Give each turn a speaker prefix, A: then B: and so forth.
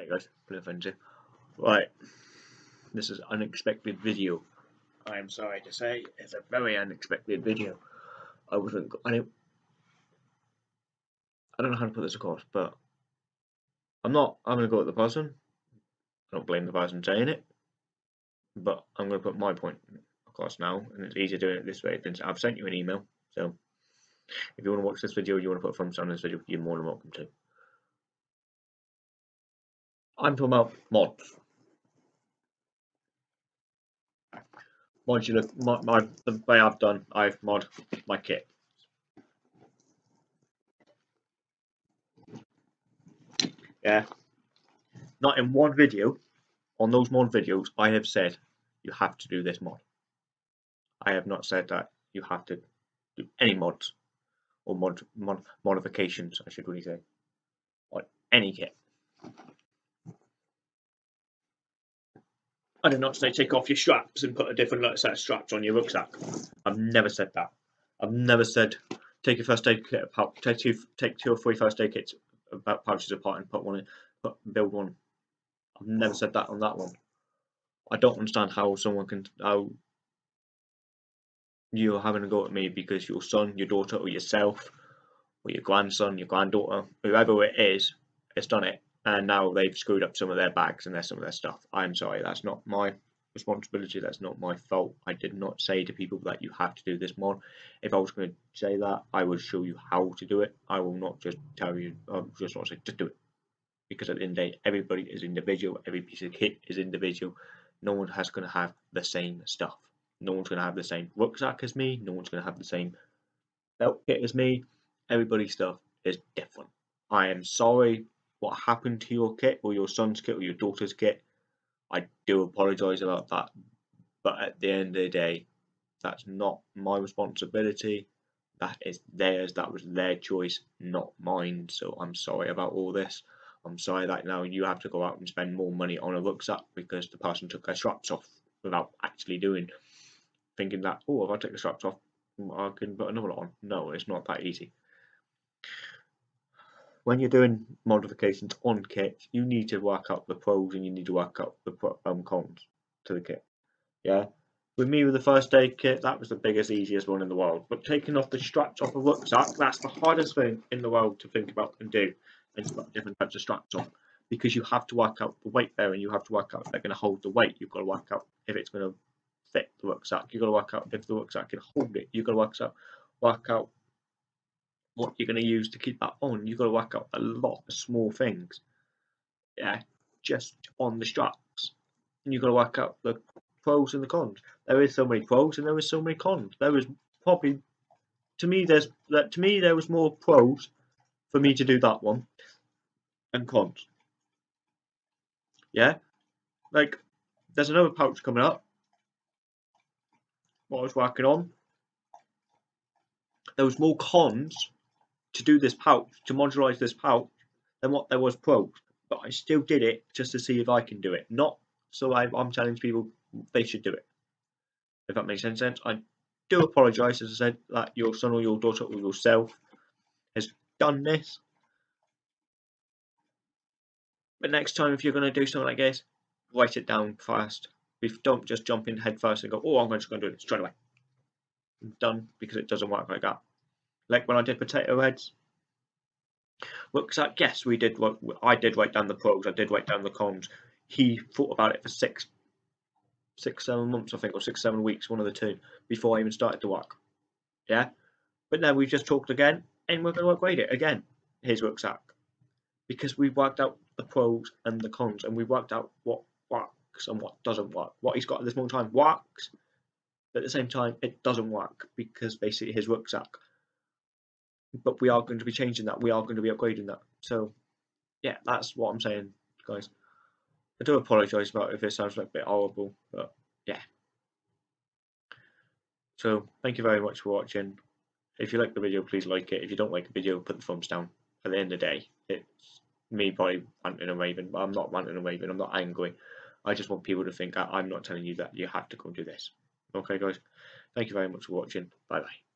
A: Hey guys, Blue Frenzy. Right, this is unexpected video. I am sorry to say, it's a very unexpected video. I wasn't, I don't, I don't know how to put this across, but I'm not, I'm going to go at the person. I don't blame the person saying it, but I'm going to put my point across now, and it's easier doing it this way than I've sent you an email, so if you want to watch this video, you want to put a thumbs down on this video, you're more than welcome to. I'm talking about mods. Modular, mod, mod, the way I've done, I've mod my kit. Yeah. Not in one video, on those mod videos, I have said you have to do this mod. I have not said that you have to do any mods or mod, mod modifications, I should really say, on any kit. I did not say take off your straps and put a different set of straps on your rucksack. I've never said that. I've never said take your first aid kit apart, take two, take two or three first aid kits uh, about pouches apart and put one in, put build one. I've never said that on that one. I don't understand how someone can how you're having a go at me because your son, your daughter, or yourself, or your grandson, your granddaughter, whoever it is, has done it and now they've screwed up some of their bags and their some of their stuff. I'm sorry, that's not my responsibility. That's not my fault. I did not say to people that you have to do this mod. If I was going to say that, I would show you how to do it. I will not just tell you. I'm just want to say just do it, because at the end of the day, everybody is individual. Every piece of kit is individual. No one has going to have the same stuff. No one's going to have the same rucksack as me. No one's going to have the same belt kit as me. Everybody's stuff is different. I am sorry what happened to your kit or your son's kit or your daughter's kit. I do apologise about that, but at the end of the day, that's not my responsibility. That is theirs. That was their choice, not mine. So I'm sorry about all this. I'm sorry that now you have to go out and spend more money on a rucksack because the person took their straps off without actually doing, thinking that oh, if I take the straps off, I can put another on. No, it's not that easy when you're doing modifications on kits, you need to work out the pros and you need to work out the um, cons to the kit. Yeah. With me, with the first aid kit, that was the biggest, easiest one in the world. But taking off the straps off a rucksack, that's the hardest thing in the world to think about and do. And to put different types of straps on. Because you have to work out the weight there and you have to work out if they're going to hold the weight. You've got to work out if it's going to fit the rucksack. You've got to work out if the rucksack can hold it. You've got to work out, work out what you're going to use to keep that on. You've got to work out a lot of small things. Yeah, just on the straps. And you've got to work out the pros and the cons. There is so many pros and there is so many cons. There is probably to me there's that to me there was more pros for me to do that one and cons. Yeah? Like there's another pouch coming up. What I was working on. There was more cons to do this pouch, to modularize this pouch, than what there was pros. But I still did it just to see if I can do it. Not so I, am telling people they should do it. If that makes any sense. I do apologise, as I said, that your son or your daughter or yourself has done this. But next time, if you're going to do something like this, write it down fast. Don't just jump in head first and go, oh, I'm just going to do it straight away. I'm done because it doesn't work like that like when I did potato heads. Rucksack, yes, we did. I did write down the pros. I did write down the cons. He thought about it for six, six, seven months, I think, or six, seven weeks, one of the two, before I even started to work. Yeah, but now we've just talked again, and we're going to upgrade it again. His rucksack, because we've worked out the pros and the cons, and we've worked out what works and what doesn't work. What he's got at this moment time works, but at the same time, it doesn't work because basically his rucksack but we are going to be changing that. We are going to be upgrading that. So, yeah, that's what I'm saying, guys. I do apologise about if it sounds like a bit horrible, but yeah. So, thank you very much for watching. If you like the video, please like it. If you don't like the video, put the thumbs down. At the end of the day, it's me probably ranting and raving, but I'm not ranting and raving. I'm not angry. I just want people to think I'm not telling you that you have to come do this. Okay, guys. Thank you very much for watching. Bye bye.